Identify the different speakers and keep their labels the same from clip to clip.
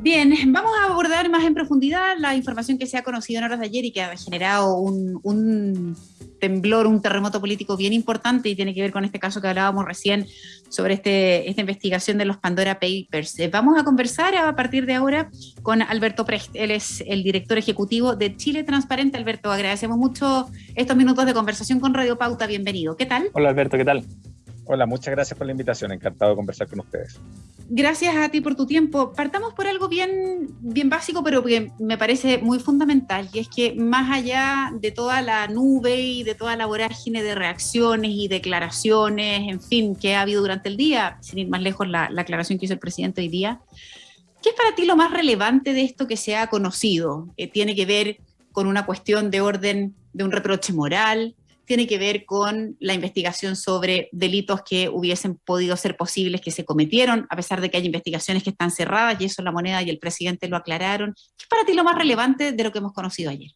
Speaker 1: Bien, vamos a abordar más en profundidad la información que se ha conocido en horas de ayer y que ha generado un, temblor, un terremoto político bien importante y tiene que ver con este caso que hablábamos recién sobre este, esta investigación de los Pandora Papers. Eh, vamos a conversar a partir de ahora con Alberto Precht, él es el director ejecutivo de Chile Transparente. Alberto, agradecemos mucho estos minutos de conversación con Radio Pauta, bienvenido. ¿Qué tal?
Speaker 2: Hola Alberto, ¿qué tal?
Speaker 3: Hola, muchas gracias por la invitación, encantado de conversar con ustedes.
Speaker 1: Gracias a ti por tu tiempo. Partamos por algo bien, bien básico, pero que me parece muy fundamental, y es que más allá de toda la nube y de toda la vorágine de reacciones y declaraciones, en fin, que ha habido durante el día, sin ir más lejos la, la aclaración que hizo el presidente hoy día, ¿qué es para ti lo más relevante de esto que se ha conocido? Eh, ¿Tiene que ver con una cuestión de orden de un reproche moral? Tiene que ver con la investigación sobre delitos que hubiesen podido ser posibles que se cometieron, a pesar de que hay investigaciones que están cerradas, y eso la moneda y el presidente lo aclararon. ¿Qué es para ti lo más relevante de lo que hemos conocido ayer?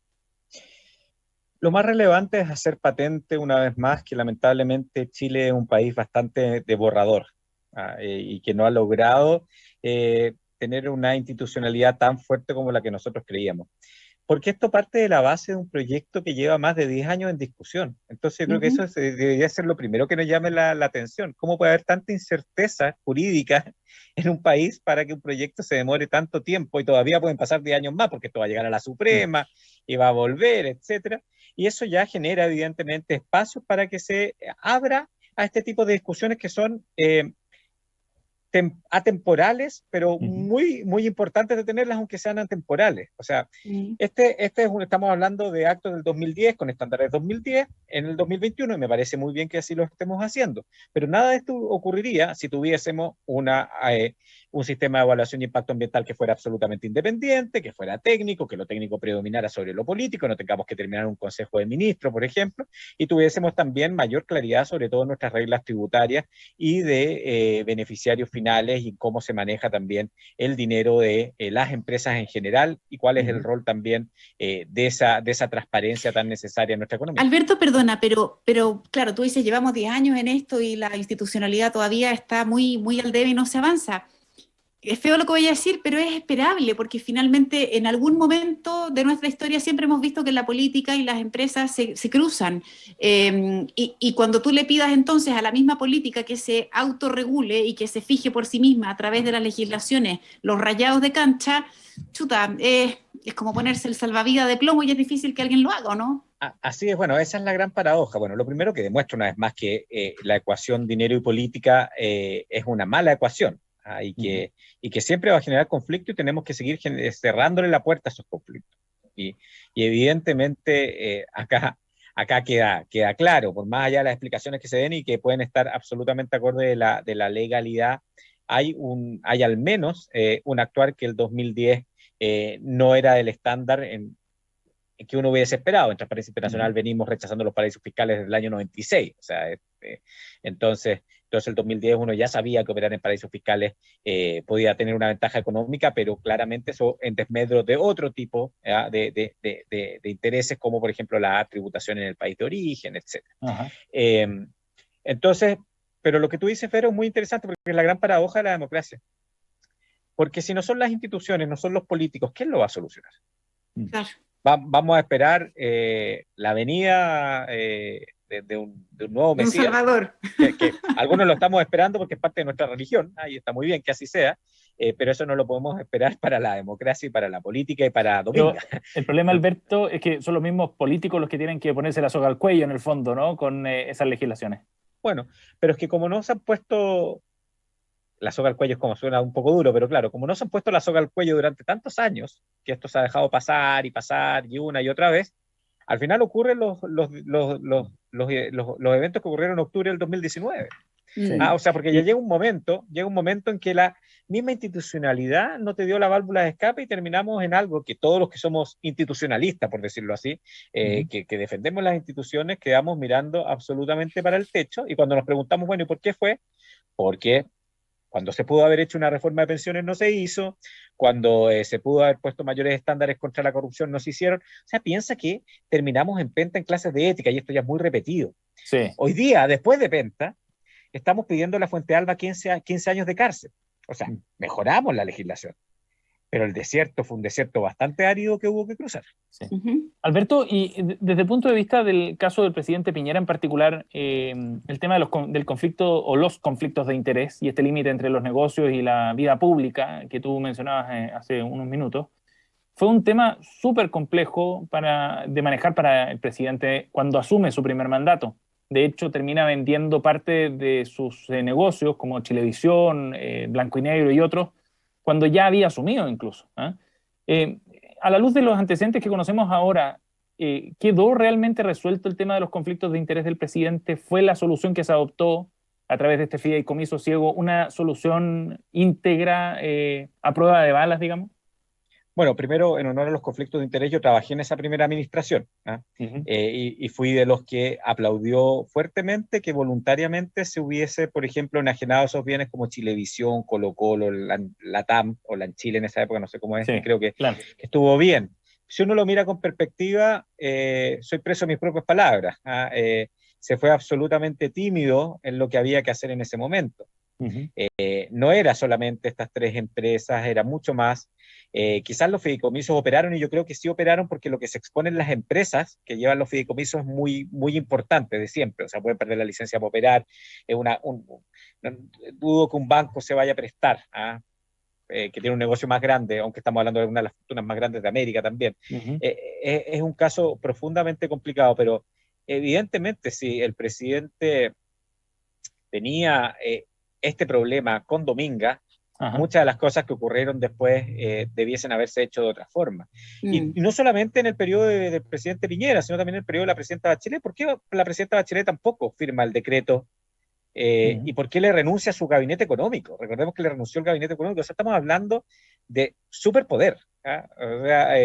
Speaker 3: Lo más relevante es hacer patente una vez más que lamentablemente Chile es un país bastante de borrador ah, eh, y que no ha logrado eh, tener una institucionalidad tan fuerte como la que nosotros creíamos porque esto parte de la base de un proyecto que lleva más de 10 años en discusión. Entonces, yo creo que eso debería ser lo primero que nos llame la, atención. ¿Cómo puede haber tanta incerteza jurídica en un país para que un proyecto se demore tanto tiempo y todavía pueden pasar 10 años más porque esto va a llegar a la Suprema y va a volver, etcétera? Y eso ya genera, evidentemente, espacios para que se abra a este tipo de discusiones que son eh, atemporales, pero muy, muy importantes de tenerlas, aunque sean atemporales. O sea, este, este es un, estamos hablando de actos del 2010 con estándares 2010 en el 2021 y me parece muy bien que así lo estemos haciendo. Pero nada de esto ocurriría si tuviésemos una, eh, un sistema de evaluación de impacto ambiental que fuera absolutamente independiente, que fuera técnico, que lo técnico predominara sobre lo político, no tengamos que terminar un consejo de ministros, por ejemplo, y tuviésemos también mayor claridad sobre todo nuestras reglas tributarias y de eh, beneficiarios finales y cómo se maneja también el dinero de eh, las empresas en general y cuál es el rol también eh, de, esa, de esa transparencia tan necesaria en nuestra economía.
Speaker 1: Alberto, perdona, pero, pero claro, tú dices, llevamos 10 años en esto y la institucionalidad todavía está muy, muy al debe y no se avanza es feo lo que voy a decir, pero es esperable, porque finalmente en algún momento de nuestra historia siempre hemos visto que la política y las empresas se, cruzan. Em, y, cuando tú le pidas entonces a la misma política que se autorregule y que se fije por sí misma a través de las legislaciones los rayados de cancha, chuta, es como ponerse el salvavidas de plomo y es difícil que alguien lo haga, ¿no?
Speaker 3: Así es, bueno, esa es la gran paradoja. Bueno, lo primero que demuestra una vez más que eh, la ecuación dinero y política eh, es una mala ecuación Ah, y, que, y que siempre va a generar conflicto y tenemos que seguir cerrándole la puerta a esos conflictos. Y, y evidentemente eh, acá, acá queda, queda claro, por más allá de las explicaciones que se den y que pueden estar absolutamente acorde de la, de la legalidad, hay, un, hay al menos eh, un actuar que el 2010 eh, no era del estándar en, que uno hubiese esperado. En Transparencia Internacional venimos rechazando los paraísos fiscales desde el año 96. O sea, este, entonces, entonces, el 2010 uno ya sabía que operar en paraísos fiscales eh, podía tener una ventaja económica, pero claramente eso en desmedro de otro tipo de, de, de, intereses, como por ejemplo la tributación en el país de origen, etc. Em, entonces, pero lo que tú dices, Fero, es muy interesante porque es la gran paradoja de la democracia. Porque si no son las instituciones, no son los políticos, ¿quién lo va a solucionar? Claro. vamos a esperar eh, la venida eh, de, un, nuevo Mesías.
Speaker 1: Un Salvador.
Speaker 3: Que, algunos lo estamos esperando porque es parte de nuestra religión, y está muy bien que así sea, eh, pero eso no lo podemos esperar para la democracia y para la política y para Domingo.
Speaker 2: el problema, Alberto, es que son los mismos políticos los que tienen que ponerse la soga al cuello, en el fondo, ¿no? Con eh, esas legislaciones.
Speaker 3: Bueno, pero es que como no se han puesto la soga al cuello es como suena un poco duro, pero claro, como no se han puesto la soga al cuello durante tantos años, que esto se ha dejado pasar y pasar y una y otra vez, al final ocurren los, los, los, los, eventos que ocurrieron en octubre del 2019. Ah, o sea, porque ya llega un momento, llega un momento en que la misma institucionalidad no te dio la válvula de escape y terminamos en algo que todos los que somos institucionalistas, por decirlo así, eh, que, que, defendemos las instituciones, quedamos mirando absolutamente para el techo y cuando nos preguntamos, bueno, ¿y por qué fue? Porque cuando se pudo haber hecho una reforma de pensiones no se hizo, cuando eh, se pudo haber puesto mayores estándares contra la corrupción no se hicieron. O sea, piensa que terminamos en Penta en clases de ética y esto ya es muy repetido. Hoy día, después de Penta, estamos pidiendo a la Fuente Alba 15, 15 años de cárcel. O sea, mm. mejoramos la legislación. Pero el desierto fue un desierto bastante árido que hubo que cruzar.
Speaker 2: Alberto, y desde el punto de vista del caso del presidente Piñera en particular, eh, el tema de los, del conflicto o los conflictos de interés y este límite entre los negocios y la vida pública que tú mencionabas eh, hace unos minutos, fue un tema súper complejo para, de manejar para el presidente cuando asume su primer mandato. De hecho, termina vendiendo parte de sus eh, negocios como Chilevisión, Blanco y Negro y otros cuando ya había asumido incluso. ¿ah? Eh, a la luz de los antecedentes que conocemos ahora, eh, ¿quedó realmente resuelto el tema de los conflictos de interés del presidente? ¿Fue la solución que se adoptó a través de este fideicomiso ciego una solución íntegra eh, a prueba de balas, digamos?
Speaker 3: Bueno, primero, en honor a los conflictos de interés, yo trabajé en esa primera administración ¿ah? eh, y, fui de los que aplaudió fuertemente que voluntariamente se hubiese, por ejemplo, enajenado esos bienes como Chilevisión, Colo Colo, la, TAM o la Chile en esa época, no sé cómo es, creo que, estuvo bien. Si uno lo mira con perspectiva, eh, soy preso de mis propias palabras. ¿ah? Eh, se fue absolutamente tímido en lo que había que hacer en ese momento. No era solamente estas tres empresas, era mucho más. Eh, quizás los fideicomisos operaron y yo creo que sí operaron porque lo que se exponen las empresas que llevan los fideicomisos es muy, muy importante de siempre. O sea, pueden perder la licencia para operar. Es una, dudo que un banco se vaya a prestar, ¿ah? eh, que tiene un negocio más grande, aunque estamos hablando de una de las fortunas más grandes de América también. Eh, es un caso profundamente complicado, pero evidentemente si el presidente tenía este problema con Dominga, muchas de las cosas que ocurrieron después eh, debiesen haberse hecho de otra forma. Y, mm. no solamente en el periodo del presidente Piñera, sino también en el periodo de la presidenta Bachelet. ¿Por qué la presidenta Bachelet tampoco firma el decreto? Eh, mm. ¿Y por qué le renuncia a su gabinete económico? Recordemos que le renunció el gabinete económico. O sea, estamos hablando de superpoder. ¿ah? O sea,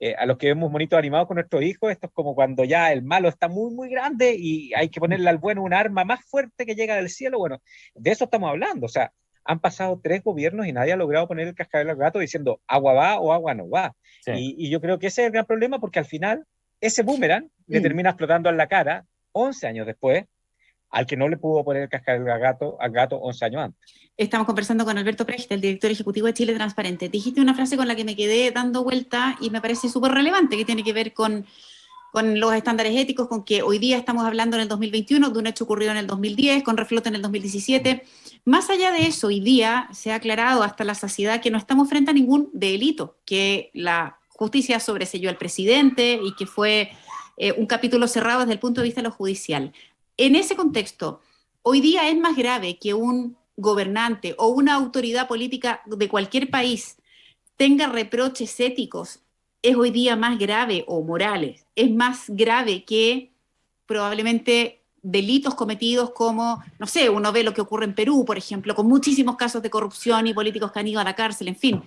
Speaker 3: eh, a los que vemos monitos animados con nuestros hijos, esto es como cuando ya el malo está muy, muy grande y hay que ponerle al bueno un arma más fuerte que llega del cielo. Bueno, de eso estamos hablando. O sea, han pasado tres gobiernos y nadie ha logrado poner el cascabel al gato diciendo agua va o agua no va. Y, yo creo que ese es el gran problema porque al final ese boomerang le mm. termina explotando en la cara 11 años después al que no le pudo poner el cascabel al gato, al gato 11 años antes.
Speaker 1: Estamos conversando con Alberto Precht, el director ejecutivo de Chile Transparente. Dijiste una frase con la que me quedé dando vuelta y me parece súper relevante, que tiene que ver con con los estándares éticos, con que hoy día estamos hablando en el 2021 de un hecho ocurrido en el 2010, con reflote en el 2017. Más allá de eso, hoy día se ha aclarado hasta la saciedad que no estamos frente a ningún delito, que la justicia sobreselló al presidente y que fue eh, un capítulo cerrado desde el punto de vista de lo judicial. En ese contexto, hoy día es más grave que un gobernante o una autoridad política de cualquier país tenga reproches éticos es hoy día más grave, o morales, es más grave que probablemente delitos cometidos como, no sé, uno ve lo que ocurre en Perú, por ejemplo, con muchísimos casos de corrupción y políticos que han ido a la cárcel, en fin.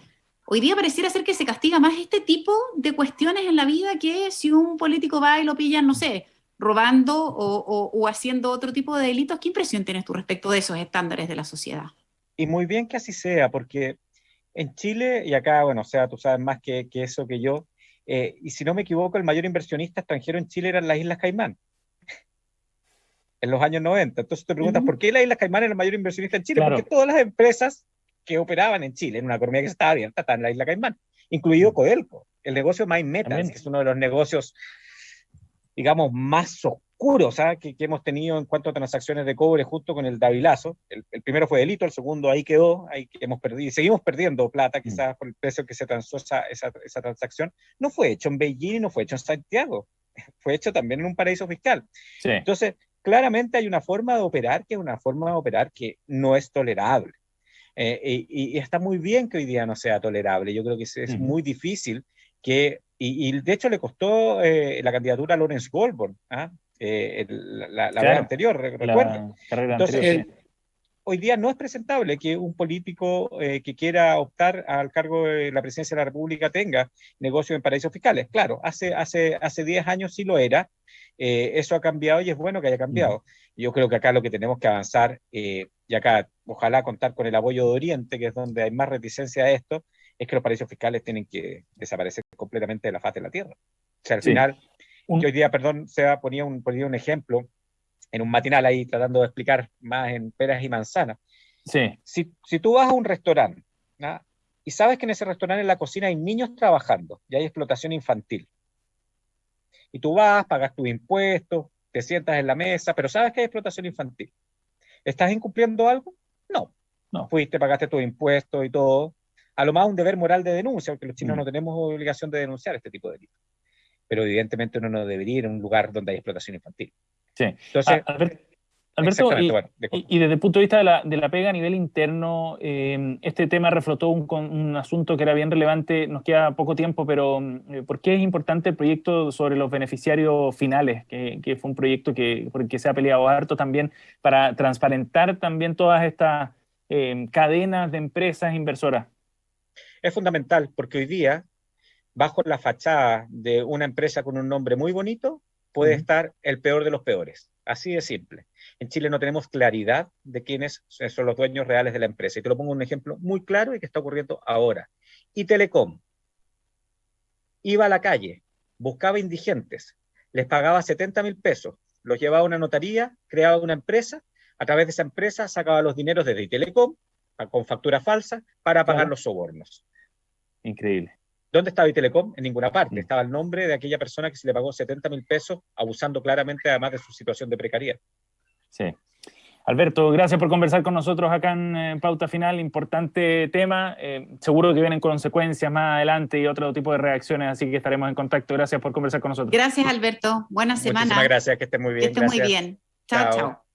Speaker 1: Hoy día pareciera ser que se castiga más este tipo de cuestiones en la vida que si un político va y lo pillan, no sé, robando o, o haciendo otro tipo de delitos. ¿Qué impresión tienes tú respecto de esos estándares de la sociedad?
Speaker 3: Y muy bien que así sea, porque en Chile, y acá, bueno, o sea, tú sabes más que, eso que yo, eh, y si no me equivoco, el mayor inversionista extranjero en Chile eran las Islas Caimán, en los años 90. Entonces te preguntas, ¿por qué las Islas Caimán era el mayor inversionista en Chile? Porque todas las empresas que operaban en Chile, en una economía que estaba abierta, están en la Isla Caimán, incluido Codelco, el negocio Metals, que es uno de los negocios, digamos, más oscuros ¿ah? que, hemos tenido en cuanto a transacciones de cobre justo con el Davilazo. El, primero fue delito, el segundo ahí quedó, ahí hemos perdido, y seguimos perdiendo plata mm. quizás por el precio que se transó esa, esa, transacción. No fue hecho en Beijing no fue hecho en Santiago, fue hecho también en un paraíso fiscal. Entonces, claramente hay una forma de operar que es una forma de operar que no es tolerable. Eh, y, está muy bien que hoy día no sea tolerable. Yo creo que es, muy difícil que, y, de hecho le costó eh, la candidatura a Lawrence Goldborn, ¿ah? eh, la, la anterior, recuerden. Entonces, hoy día no es presentable que un político eh, que quiera optar al cargo de la presidencia de la República tenga negocios en paraísos fiscales. Claro, hace, hace, hace 10 años sí lo era, eh, eso ha cambiado y es bueno que haya cambiado. Yo creo que acá lo que tenemos que avanzar, y acá ojalá contar con el apoyo de Oriente, que es donde hay más reticencia a esto, es que los paraísos fiscales tienen que desaparecer completamente de la faz de la Tierra. O sea, al final hoy día, perdón, se ponía un, ponía un ejemplo en un matinal ahí tratando de explicar más en peras y manzanas.
Speaker 2: Sí.
Speaker 3: Si, si tú vas a un restaurante, y sabes que en ese restaurante en la cocina hay niños trabajando y hay explotación infantil. Y tú vas, pagas tus impuestos, te sientas en la mesa, pero sabes que hay explotación infantil. ¿Estás incumpliendo algo? No. No. Fuiste, pagaste tus impuestos y todo. A lo más un deber moral de denuncia, porque los chinos mm. no tenemos obligación de denunciar este tipo de delitos. Pero evidentemente uno no debería ir a un lugar donde hay explotación infantil.
Speaker 2: Sí. Entonces, Alberto, y, desde el punto de vista de la, de la pega a nivel interno, eh, este tema reflotó un, un, asunto que era bien relevante, nos queda poco tiempo, pero eh, ¿por qué es importante el proyecto sobre los beneficiarios finales? Que, que, fue un proyecto que, por el que se ha peleado harto también para transparentar también todas estas eh, cadenas de empresas inversoras.
Speaker 3: Es fundamental porque hoy día, bajo la fachada de una empresa con un nombre muy bonito, puede estar el peor de los peores. Así de simple. En Chile no tenemos claridad de quiénes son los dueños reales de la empresa. Y te lo pongo un ejemplo muy claro y que está ocurriendo ahora. Y Telecom iba a la calle, buscaba indigentes, les pagaba 70 mil pesos, los llevaba a una notaría, creaba una empresa, a través de esa empresa sacaba los dineros desde Telecom con factura falsa para pagar los sobornos.
Speaker 2: Increíble.
Speaker 3: ¿Dónde estaba Telecom? En ninguna parte. Estaba el nombre de aquella persona que se le pagó 70 mil pesos, abusando claramente además de su situación de precariedad.
Speaker 2: Sí. Alberto, gracias por conversar con nosotros acá en eh, Pauta Final. Importante tema. Eh, seguro que vienen consecuencias más adelante y otro tipo de reacciones, así que estaremos en contacto. Gracias por conversar con nosotros.
Speaker 1: Gracias, Alberto. Buena semana.
Speaker 3: Muchísimas gracias, que esté muy bien.
Speaker 1: Que esté muy bien. chao. chao.